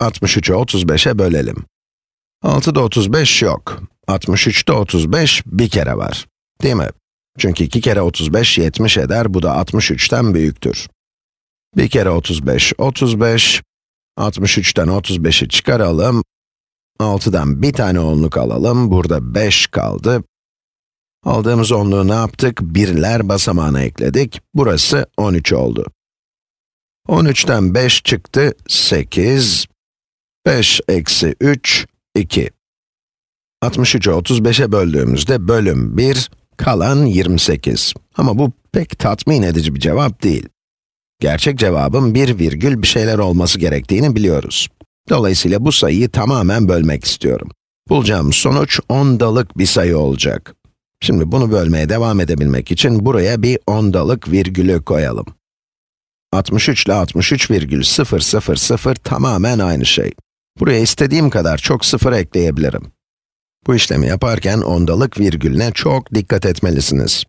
63'ü 35'e bölelim. 6'da 35 yok. 63'te 35 bir kere var. Değil mi? Çünkü 2 kere 35 70 eder, bu da 63'ten büyüktür. 1 kere 35, 35. 63'ten 35'i çıkaralım. 6'dan bir tane onluk alalım, burada 5 kaldı. Aldığımız onluğu ne yaptık? Birler basamağına ekledik. Burası 13 oldu. 13'ten 5 çıktı, 8. 5 eksi 3, 2. 63'ü 35'e böldüğümüzde bölüm 1, kalan 28. Ama bu pek tatmin edici bir cevap değil. Gerçek cevabın 1 virgül bir şeyler olması gerektiğini biliyoruz. Dolayısıyla bu sayıyı tamamen bölmek istiyorum. Bulacağım sonuç ondalık bir sayı olacak. Şimdi bunu bölmeye devam edebilmek için buraya bir ondalık virgülü koyalım. 63 ile 63,000 tamamen aynı şey. Buraya istediğim kadar çok sıfır ekleyebilirim. Bu işlemi yaparken ondalık virgülüne çok dikkat etmelisiniz.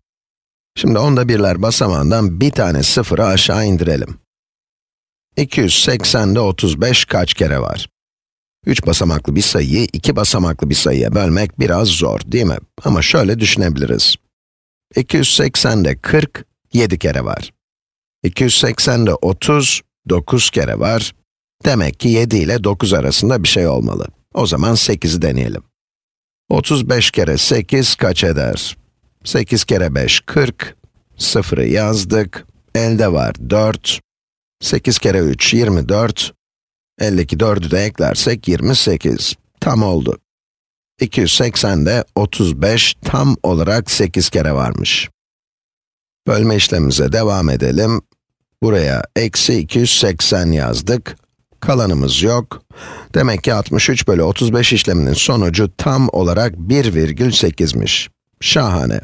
Şimdi onda birler basamağından bir tane sıfırı aşağı indirelim. 280'de 35 kaç kere var? 3 basamaklı bir sayıyı 2 basamaklı bir sayıya bölmek biraz zor, değil mi? Ama şöyle düşünebiliriz. 280'de 40, 7 kere var. 280'de 30, 9 kere var. Demek ki 7 ile 9 arasında bir şey olmalı. O zaman 8'i deneyelim. 35 kere 8 kaç eder? 8 kere 5, 40. Sıfırı yazdık. Elde var 4. 8 kere 3, 24. Eldeki 4'ü de eklersek 28. Tam oldu. 280'de 35 tam olarak 8 kere varmış. Bölme işlemimize devam edelim. Buraya eksi 280 yazdık. Kalanımız yok. Demek ki 63 bölü 35 işleminin sonucu tam olarak 1,8'miş. Şahane.